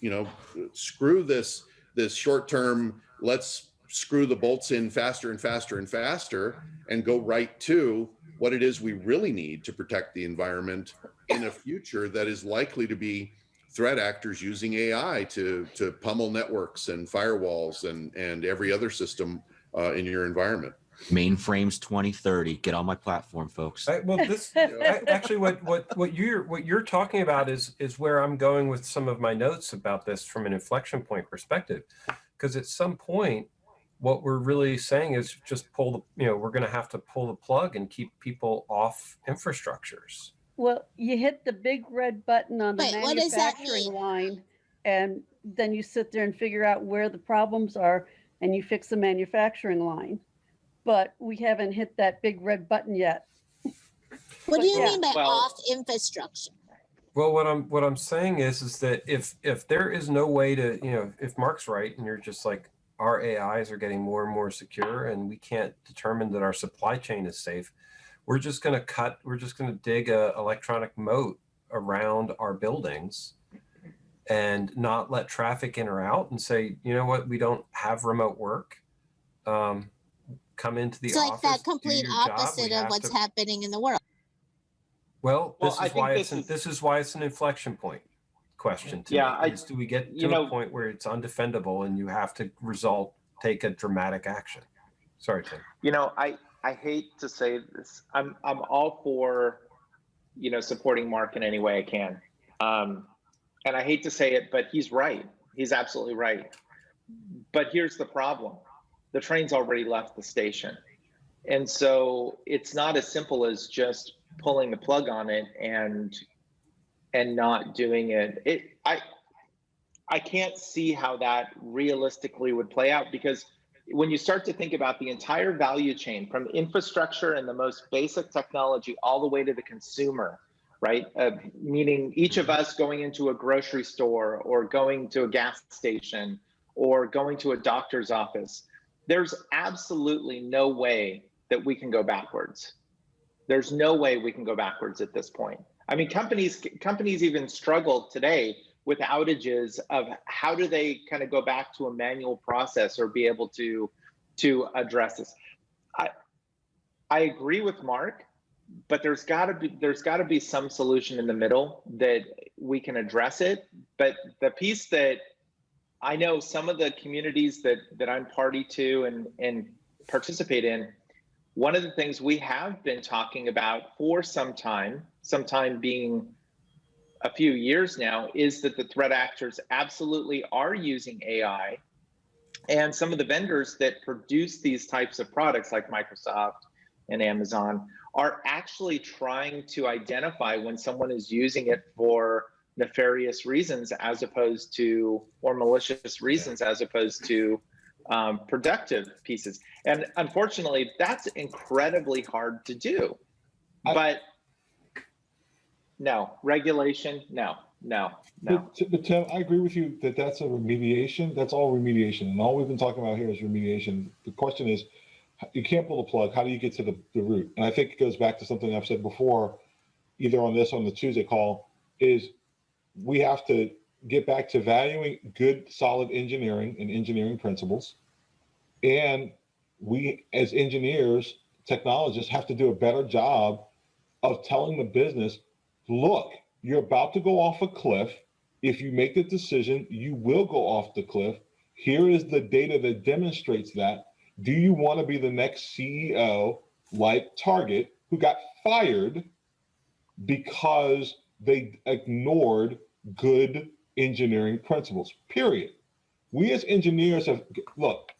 you know, screw this, this short-term, let's screw the bolts in faster and faster and faster and go right to what it is we really need to protect the environment in a future that is likely to be threat actors using AI to to pummel networks and firewalls and and every other system uh, in your environment. Mainframes 2030. Get on my platform, folks. I, well, this a- actually what what what you're what you're talking about is is where I'm going with some of my notes about this from an inflection point perspective, because at some point, what we're really saying is just pull the you know we're going to have to pull the plug and keep people off infrastructures. Well, you hit the big red button on the Wait, what does that manufacturing line and then you sit there and figure out where the problems are and you fix the manufacturing line. But we haven't hit that big red button yet. What do you Yeah. mean by Well- off infrastructure? Well, what I'm what I'm saying is is that if if there is no way to you know if Mark's right and you're just like our AIs are getting more and more secure and we can't determine that our supply chain is safe, we're just going to cut. We're just going to dig a electronic moat around our buildings and not let traffic in or out and say you know what we don't have remote work. Um, come into the It's like that complete your job, we opposite of what's to- happening in the world. Well, Well, this I is think why this it's an, is- this is why it's an inflection point question. To Yeah, me, I- is do we get to you a know- point where it's undefendable and you have to result take a dramatic action? Sorry, Tim. You know, I I hate to say this. I'm I'm all for, you know, supporting Mark in any way I can. Um, and I hate to say it, but he's right. He's absolutely right. But here's the problem: the train's already left the station, and so it's not as simple as just pulling the plug on it and and not doing it. It I I can't see how that realistically would play out because when you start to think about the entire value chain from infrastructure and the most basic technology all the way to the consumer, right? Uh, meaning each of us going into a grocery store or going to a gas station or going to a doctor's office, there's absolutely no way that we can go backwards. There's no way we can go backwards at this point. I mean, companies companies even struggle today with outages of how do they kind of go back to a manual process or be able to to address this. I i agree with mark but there's got to be there's got to be some solution in the middle that we can address it. But the piece that i know some of the communities that that i'm party to and and participate in one of the things we have been talking about for some time some time being a few years now is that the threat actors absolutely are using AI. And some of the vendors that produce these types of products, like Microsoft and Amazon, are actually trying to identify when someone is using it for nefarious reasons as opposed to, or malicious reasons as opposed to um, productive pieces. And unfortunately, that's incredibly hard to do. I- But no, regulation, no, no, no. But, but Tim, I agree with you that that's a remediation. That's all remediation. And all we've been talking about here is remediation. The question is, you can't pull the plug. How do you get to the, the root? And I think it goes back to something I've said before, either on this on the Tuesday call, is we have to get back to valuing good, solid engineering and engineering principles. And we, as engineers, technologists, have to do a better job of telling the business, look, you're about to go off a cliff. If you make the decision, you will go off the cliff. Here is the data that demonstrates that. Do you want to be the next CEO like Target who got fired because they ignored good engineering principles? Period. We as engineers have, look,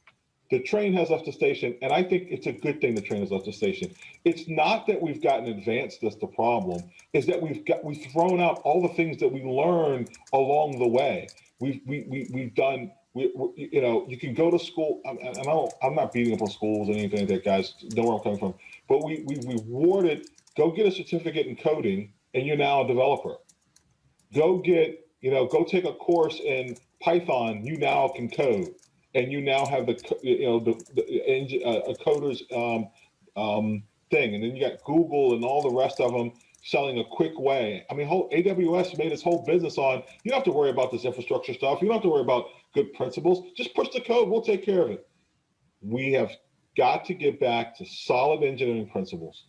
the train has left the station, and I think it's a good thing the train has left the station. It's not that we've gotten advanced that's the problem, is that we've got we've thrown out all the things that we learned along the way. We've we, we we've done we, we you know you can go to school and and I don't I'm not beating up on schools or anything like that, guys. Know where I'm coming from. But we we rewarded go get a certificate in coding, and you're now a developer. Go get you know go take a course in Python. You now can code and you now have the you know the, the uh, a coder's um, um, thing, and then you got Google and all the rest of them selling a quick way. I mean, whole AWS made its whole business on you don't have to worry about this infrastructure stuff. You don't have to worry about good principles. Just push the code. We'll take care of it. We have got to get back to solid engineering principles.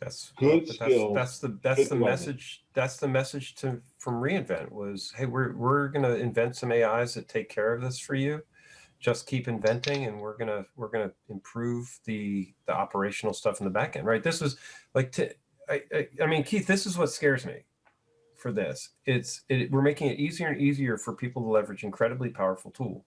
That's Good but skill, That's, that's the that's the message. That's the message to from reInvent was, hey, we're we're gonna invent some AIs that take care of this for you. Just keep inventing, and we're gonna we're gonna improve the the operational stuff in the back end. Right? This was like to, I, I I mean, Keith, this is what scares me for this. It's it, we're making it easier and easier for people to leverage incredibly powerful tool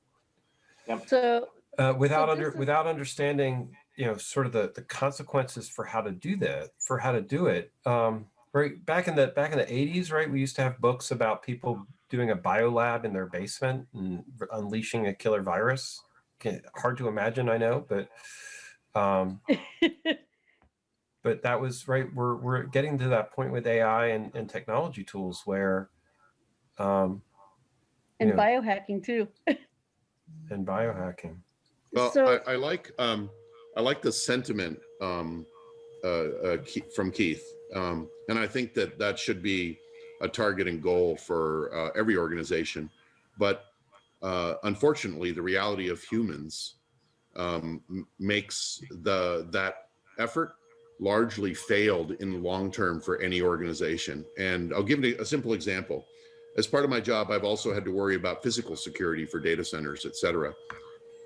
yep. So uh, without this under is- without understanding you know sort of the the consequences for how to do that for how to do it um Right back in the back in the 80s, right? We used to have books about people doing a biolab in their basement and unleashing a killer virus. Can, hard to imagine, I know, but um, but that was right. We're we're getting to that point with AI and, and technology tools where um, and Yeah. biohacking too. and biohacking. Well, So- I, I like um, I like the sentiment um, uh, uh, Ke- from Keith, um, and I think that that should be a target and goal for uh, every organization. But uh, unfortunately, the reality of humans um, makes the that effort largely failed in the long term for any organization. And I'll give you a simple example. As part of my job, I've also had to worry about physical security for data centers, et cetera.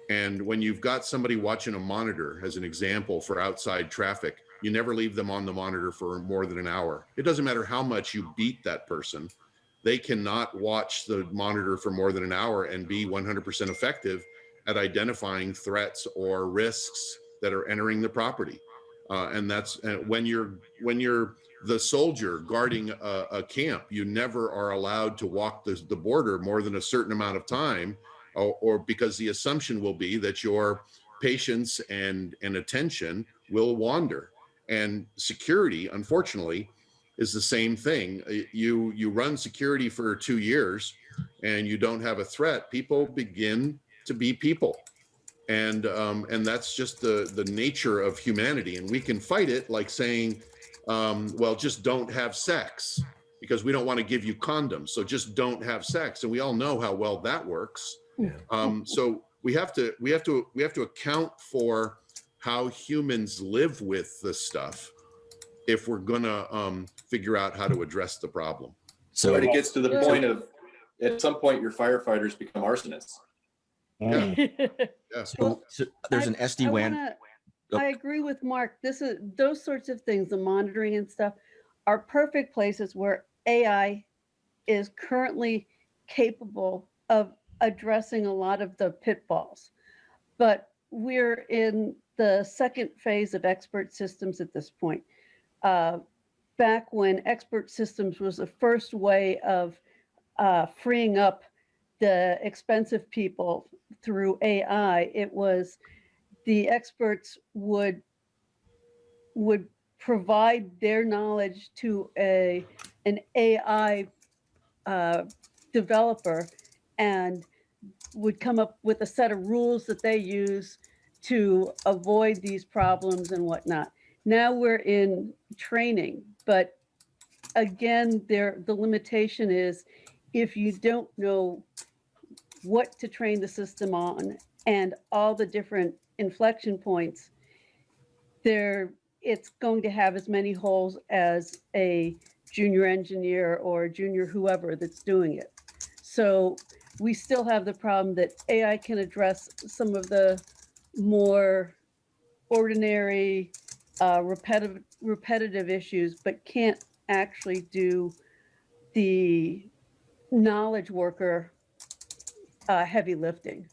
And when you've got somebody watching a monitor, as an example for outside traffic, you never leave them on the monitor for more than an hour. It doesn't matter how much you beat that person, they cannot watch the monitor for more than an hour and be 100% effective at identifying threats or risks that are entering the property. Uh, and that's uh, when you're when you're the soldier guarding a, a camp, you never are allowed to walk the, the border more than a certain amount of time or, or because the assumption will be that your patience and, and attention will wander. And security, unfortunately, is the same thing. Uh, You you run security for two years and you don't have a threat, people begin to be people. And um, and that's just the the nature of humanity. And we can fight it like saying, um, well, just don't have sex because we don't want to give you condoms. So just don't have sex. And we all know how well that works. Um, so we have to we have to we have to account for how humans live with this stuff if we're gonna um, figure out how to address the problem. So So it gets to the Yeah. point of, at some point, your firefighters become arsonists. Mm. Yeah. so, so there's an SD WAN. wanna- Oh. I agree with Mark. This is, those sorts of things, the monitoring and stuff are perfect places where AI is currently capable of addressing a lot of the pitfalls. But we're in the second phase of expert systems at this point. Uh, Back when expert systems was the first way of uh, freeing up the expensive people through AI, it was the experts would would provide their knowledge to a an AI uh, developer and would come up with a set of rules that they use to avoid these problems and whatnot. Now we're in training, but again, there the limitation is if you don't know what to train the system on and all the different inflection points, there it's going to have as many holes as a junior engineer or junior whoever that's doing it. So we still have the problem that AI can address some of the more ordinary, uh, repetitive, repetitive issues, but can't actually do the knowledge worker uh, heavy lifting.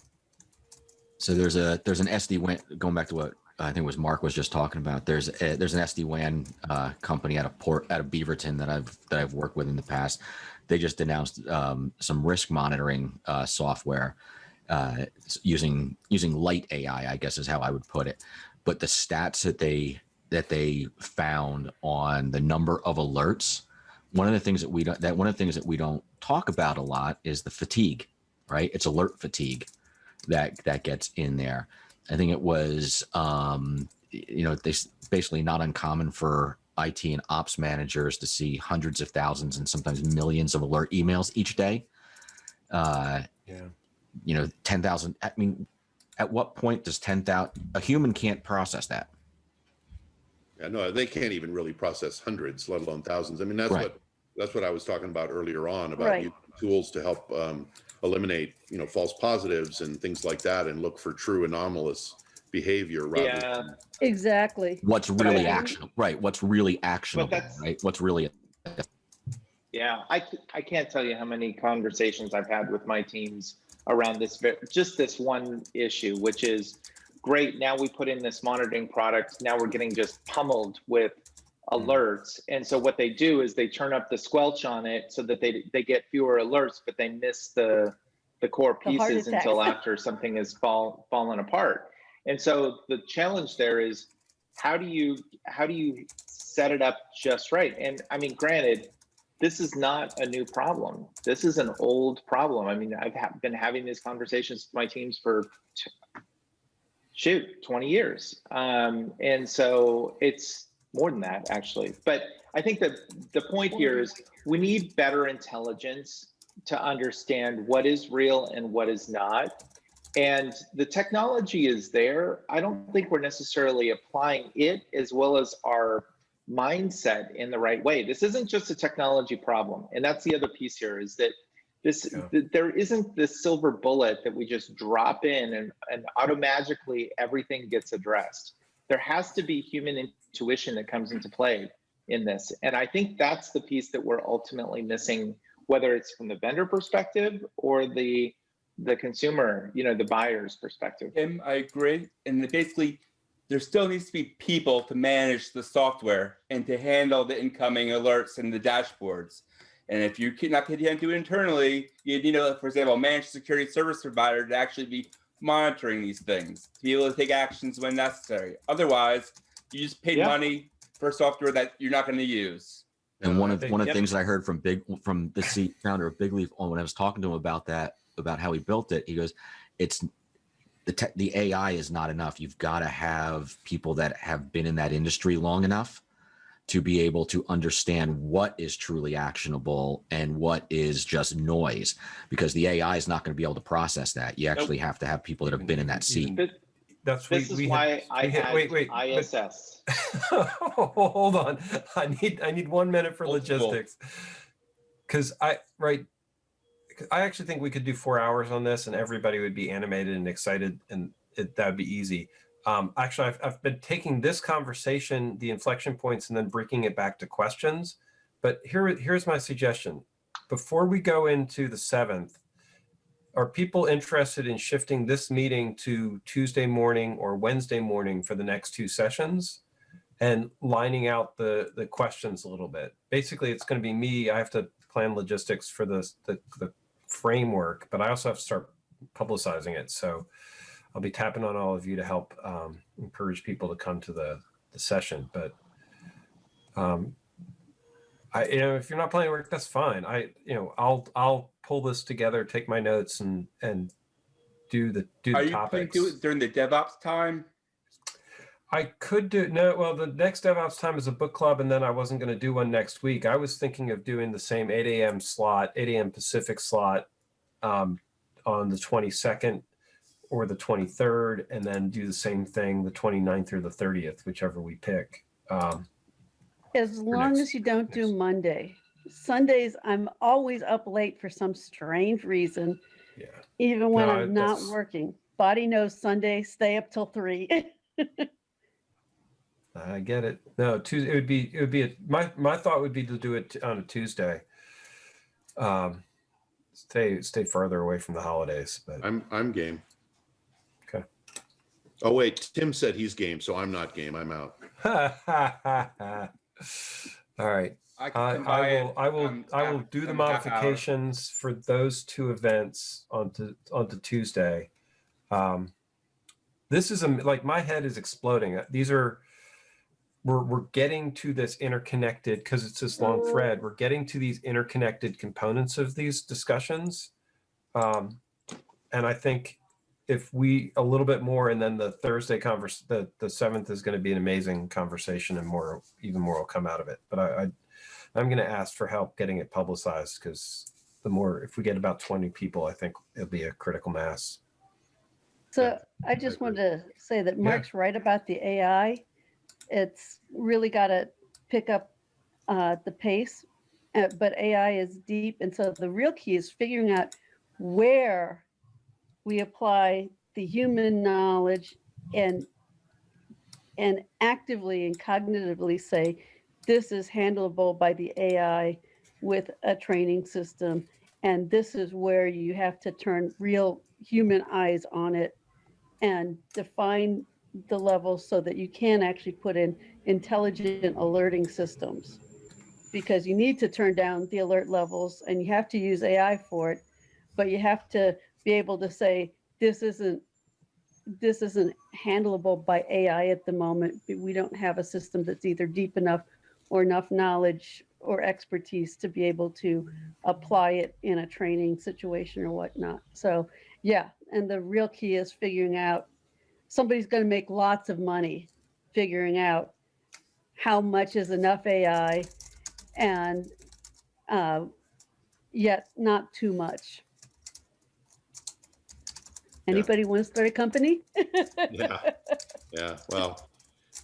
So there's a there's an SD WAN going back to what I think was Mark was just talking about. There's a, there's an SD WAN uh, company out of port out of Beaverton that I've that I've worked with in the past. They just announced um, some risk monitoring uh, software uh, using using light AI, I guess is how I would put it. But the stats that they that they found on the number of alerts, one of the things that we don't that one of the things that we don't talk about a lot is the fatigue, right? It's alert fatigue that that gets in there. I think it was, um, you know, they basically not uncommon for IT and ops managers to see hundreds of thousands and sometimes millions of alert emails each day. Uh, Yeah. You know, ten thousand. I mean, at what point does ten thousand? A human can't process that. Yeah, no, they can't even really process hundreds, let alone thousands. I mean, that's Right. what that's what I was talking about earlier on about Right. tools to help um, eliminate, you know, false positives and things like that, and look for true anomalous behavior rather. Yeah. than- Exactly. What's really I- actionable, right? What's really actionable, right? What's really Yeah, I, I can't tell you how many conversations I've had with my teams around this, just this one issue, which is great. Now we put in this monitoring product. Now we're getting just pummeled with hmm. alerts. And so what they do is they turn up the squelch on it so that they they get fewer alerts, but they miss the the core The pieces until after something has fall fallen apart. And so the challenge there is how do you how do you set it up just right? And I mean, granted, this is not a new problem. This is an old problem. I mean, I've ha- been having these conversations with my teams for shoot 20 years. Um, and so it's more than that actually. But I think that the point here is we need better intelligence to understand what is real and what is not. And the technology is there. I don't think we're necessarily applying it as well as our mindset in the right way. This isn't just a technology problem. And that's the other piece here is that this Yeah. th- there isn't this silver bullet that we just drop in and, and automatically everything gets addressed. There has to be human intuition that comes into play in this. And I think that's the piece that we're ultimately missing, whether it's from the vendor perspective or the the consumer, you know, the buyer's perspective. Tim, I agree. And basically, there still needs to be people to manage the software and to handle the incoming alerts and the dashboards. And if you cannot can't do it internally, you need a, for example, a managed security service provider to actually be monitoring these things, to be able to take actions when necessary. Otherwise, you just pay Yeah. money for software that you're not going to use. And one of one of the Yep. things that I heard from big from the founder of Bigleaf on when I was talking to him about that about how he built it, he goes, "It's the tech, the AI is not enough. You've got to have people that have been in that industry long enough to be able to understand what is truly actionable and what is just noise, because the AI is not going to be able to process that. You actually have to have people that have been in that seat. But That's this is we why had, I we had- had wait, wait, but- ISS. Hold on. I need I need one minute for Multiple. logistics. Cause I right 'cause I actually think we could do four hours on this and everybody would be animated and excited and it, that would be easy. Um, actually, I've, I've been taking this conversation, the inflection points, and then breaking it back to questions. But here, here's my suggestion. Before we go into the seventh, are people interested in shifting this meeting to Tuesday morning or Wednesday morning for the next two sessions? and lining out the the questions a little bit. Basically, it's going to be me. I have to plan logistics for the, the the framework, but I also have to start publicizing it. So I'll be tapping on all of you to help um, encourage people to come to the the session. But um, I you know if you're not planning work, that's fine. I you know I'll I'll pull this together, take my notes, and and do the do Are the you topics. to do it during the DevOps time? I could do no. Well, the next DevOps time is a book club, and then I wasn't going to do one next week. I was thinking of doing the same 8 a.m. slot, 8 a.m. Pacific slot, um, on the 22nd or the 23rd, and then do the same thing the 29th or the 30th, whichever we pick. Um, As long next- as you don't do Monday. Sundays, I'm always up late for some strange reason, yeah. even when No, I'm not working. Body knows Sunday, stay up till three. I get it. No, Tuesday. It would be. It would be. A, my my thought would be to do it on a Tuesday. Um, stay stay farther away from the holidays, but I'm, I'm game. Okay. Oh, wait, Tim said he's game, so I'm not game. I'm out. All right. I can I, come I will. I will. um, I will do the um, half modifications for those two events onto onto Tuesday. Um, this is a like my head is exploding. These are we're we're getting to this interconnected because it's this long thread. We're getting to these interconnected components of these discussions, um, and I think if we a little bit more, and then the Thursday converse, the the seventh is going to be an amazing conversation, and more even more will come out of it. But I, I I'm going to ask for help getting it publicized because the more if we get about 20 people, I think it'll be a critical mass. So I just wanted to say that Mark's right about the AI. It's really got to pick up uh, the pace, uh, but AI is deep. And so the real key is figuring out where we apply the human knowledge and and actively and cognitively say this is handleable by the AI with a training system and this is where you have to turn real human eyes on it and define the levels so that you can actually put in intelligent alerting systems. Because you need to turn down the alert levels and you have to use AI for it, but you have to be able to say, this isn't, this isn't handleable by AI at the moment. We don't have a system that's either deep enough or enough knowledge or expertise to be able to apply it in a training situation or whatnot. So yeah, and the real key is figuring out, somebody's gonna make lots of money figuring out how much is enough AI and uh, yet not too much. Anybody want to start a company? Yeah, yeah. Well,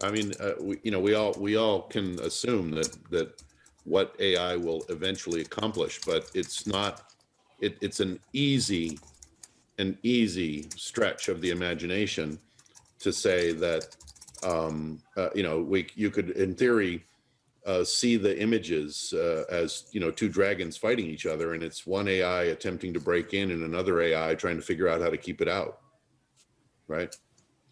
I mean, uh, we, you know, we all we all can assume that that what AI will eventually accomplish, but it's not. It, it's an easy, an easy stretch of the imagination to say that, um, uh, you know, we you could in theory uh, see the images uh, as you know two dragons fighting each other, and it's one AI attempting to break in and another AI trying to figure out how to keep it out, right?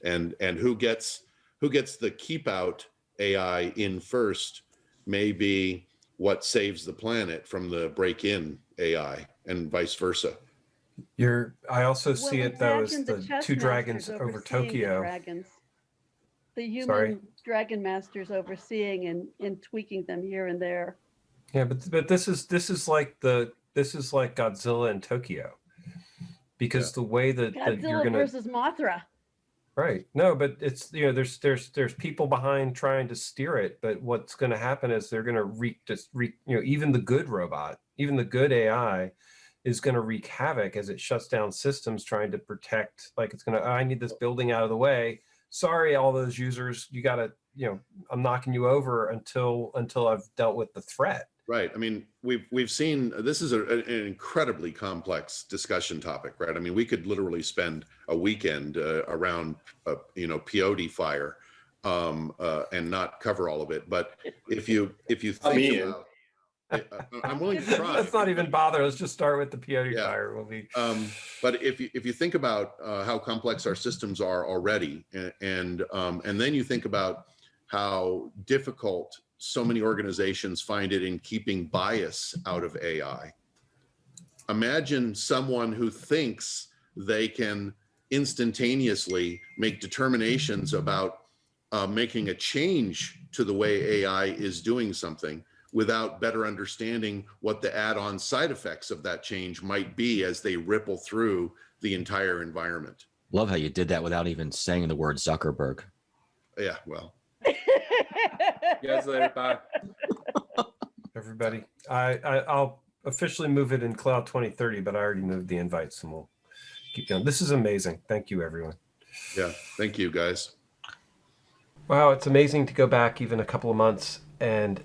And and who gets who gets the keep out AI in first may be what saves the planet from the break in AI, and vice versa. You're, I also see it though as the the two dragons over overseeing the Tokyo. dragons. The Sorry? human dragon masters overseeing and, and tweaking them here and there. Yeah, but but this is this is like the this is like Godzilla in Tokyo. Because the way that, that you're Godzilla gonna versus Mothra. right. No, but it's you know, there's there's there's people behind trying to steer it, but what's gonna happen is they're gonna wreak just wreak, you know, even the good robot, even the good AI is gonna wreak havoc as it shuts down systems trying to protect like it's gonna, "Oh, I need this building out of the way. Sorry, all those users, you gotta, you know, I'm knocking you over until until I've dealt with the threat. Right. I mean, we've we've seen this is a, an incredibly complex discussion topic, right? I mean, we could literally spend a weekend uh, around, uh, you know, peyote fire, um, uh, and not cover all of it. But if you if you think Me in. about, I- I'm willing to try. Let's not even bother. Let's just start with the peyote Yeah. fire. We'll be Um, but if you if you think about uh, how complex our systems are already, and and, um, and then you think about how difficult so many organizations find it in keeping bias out of AI. Imagine someone who thinks they can instantaneously make determinations about uh, making a change to the way AI is doing something without better understanding what the add-on side effects of that change might be as they ripple through the entire environment. Love how you did that without even saying the word Zuckerberg. Yeah, well, You guys later. Bye. everybody. I, I I'll officially move it in Cloud 2030, but I already moved the invites and we'll keep going. This is amazing. Thank you, everyone. yeah, thank you guys. Wow, it's amazing to go back even a couple of months and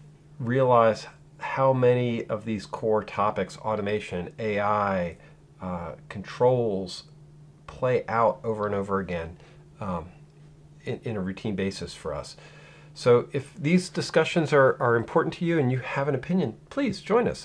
realize how many of these core topics, automation, AI, uh, controls, play out over and over again um, in, in a routine basis for us. So if these discussions are, are important to you and you have an opinion, please join us.